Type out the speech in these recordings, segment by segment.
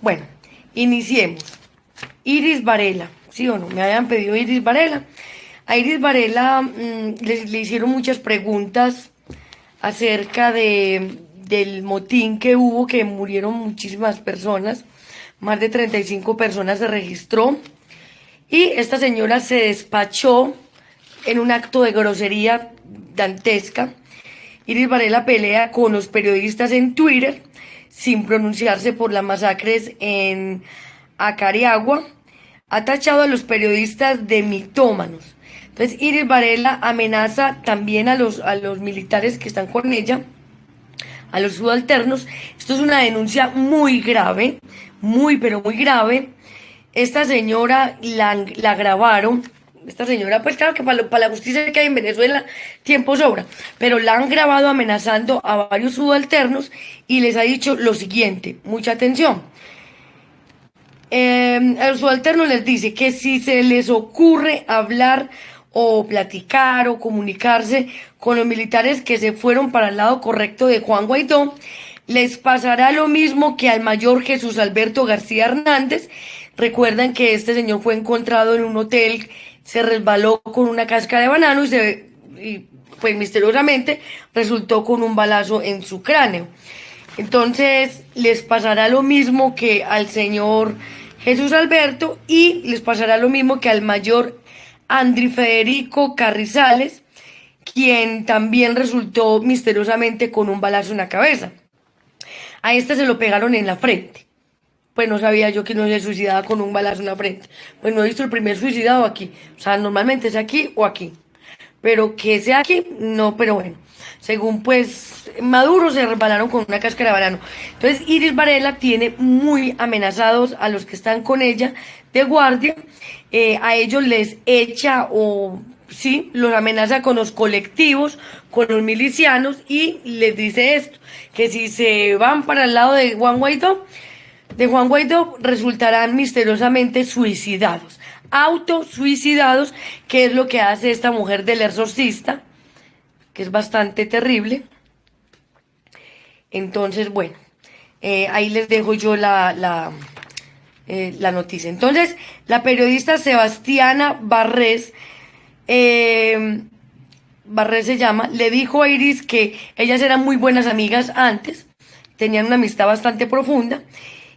Bueno, iniciemos. Iris Varela, ¿sí o no? Me habían pedido Iris Varela. A Iris Varela mm, le, hicieron muchas preguntas acerca de, del motín que hubo, que murieron muchísimas personas. Más de 35 personas se registró. Y esta señora se despachó en un acto de grosería dantesca. Iris Varela pelea con los periodistas en Twitter sin pronunciarse por las masacres en Acariagua, ha tachado a los periodistas de mitómanos. Entonces Iris Varela amenaza también a los, a los militares que están con ella, a los subalternos. Esto es una denuncia muy grave, muy pero muy grave. Esta señora la, la grabaron esta señora, pues claro que para, la justicia que hay en Venezuela tiempo sobra, pero la han grabado amenazando a varios subalternos y les ha dicho lo siguiente, mucha atención. Eh, el subalterno les dice que si se les ocurre hablar o platicar o comunicarse con los militares que se fueron para el lado correcto de Juan Guaidó, les pasará lo mismo que al mayor Jesús Alberto García Hernández. Recuerdan que este señor fue encontrado en un hotel se resbaló con una cáscara de banano y, se, pues misteriosamente resultó con un balazo en su cráneo. Entonces les pasará lo mismo que al señor Jesús Alberto y les pasará lo mismo que al mayor Andri Federico Carrizales, quien también resultó misteriosamente con un balazo en la cabeza. A este se lo pegaron en la frente pues no sabía yo que no se suicidaba con un balazo en la frente. Pues no he visto el primer suicidado aquí. O sea, normalmente es aquí o aquí. Pero que sea aquí, no, pero bueno. Según pues Maduro se resbalaron con una cáscara de banano. Entonces Iris Varela tiene muy amenazados a los que están con ella de guardia. Eh, a ellos les echa o sí, los amenaza con los colectivos, con los milicianos y les dice esto, que si se van para el lado de Juan Guaidó, de Juan Guaidó resultarán misteriosamente suicidados, autosuicidados, que es lo que hace esta mujer del exorcista, que es bastante terrible. Entonces, bueno, eh, ahí les dejo yo la, la, eh, noticia. Entonces, la periodista Sebastiana Barrés, eh, Barrés se llama, le dijo a Iris que ellas eran muy buenas amigas antes, tenían una amistad bastante profunda,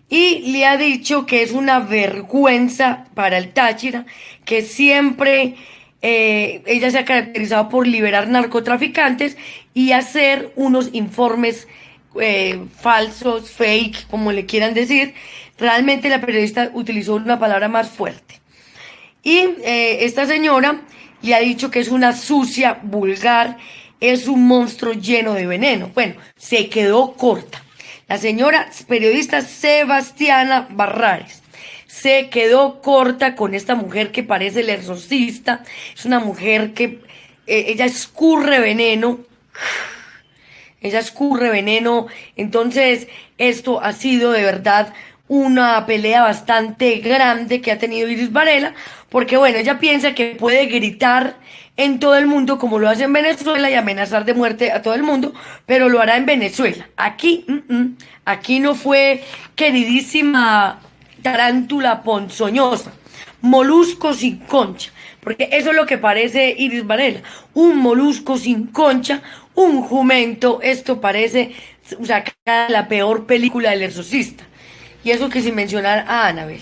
y le ha dicho que es una vergüenza para el Táchira, que siempre eh, ella se ha caracterizado por liberar narcotraficantes y hacer unos informes eh, falsos, fake, como le quieran decir. Realmente la periodista utilizó una palabra más fuerte. Y eh, esta señora le ha dicho que es una sucia, vulgar, es un monstruo lleno de veneno. Bueno, se quedó corta. La señora periodista Sebastiana Barrares se quedó corta con esta mujer que parece el exorcista. Es una mujer que eh, ella escurre veneno. Ella escurre veneno. Entonces, esto ha sido de verdad una pelea bastante grande que ha tenido Iris Varela, porque bueno, ella piensa que puede gritar en todo el mundo como lo hace en Venezuela y amenazar de muerte a todo el mundo, pero lo hará en Venezuela. Aquí, mm, mm, aquí no fue queridísima tarántula ponzoñosa, molusco sin concha, porque eso es lo que parece Iris Varela, un molusco sin concha, un jumento, esto parece o sea, la peor película del exorcista. Y eso que sin mencionar a Anabel.